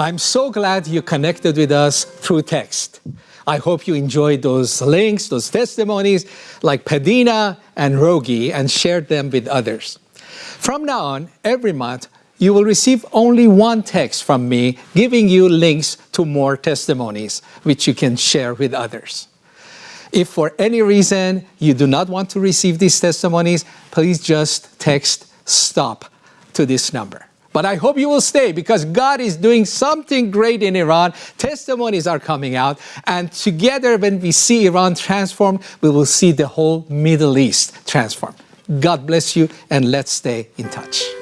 I'm so glad you connected with us through text. I hope you enjoyed those links, those testimonies like Padina and Rogi and shared them with others. From now on, every month, you will receive only one text from me giving you links to more testimonies which you can share with others. If for any reason you do not want to receive these testimonies, please just text STOP to this number. But I hope you will stay because God is doing something great in Iran. Testimonies are coming out. And together, when we see Iran transformed, we will see the whole Middle East transformed. God bless you, and let's stay in touch.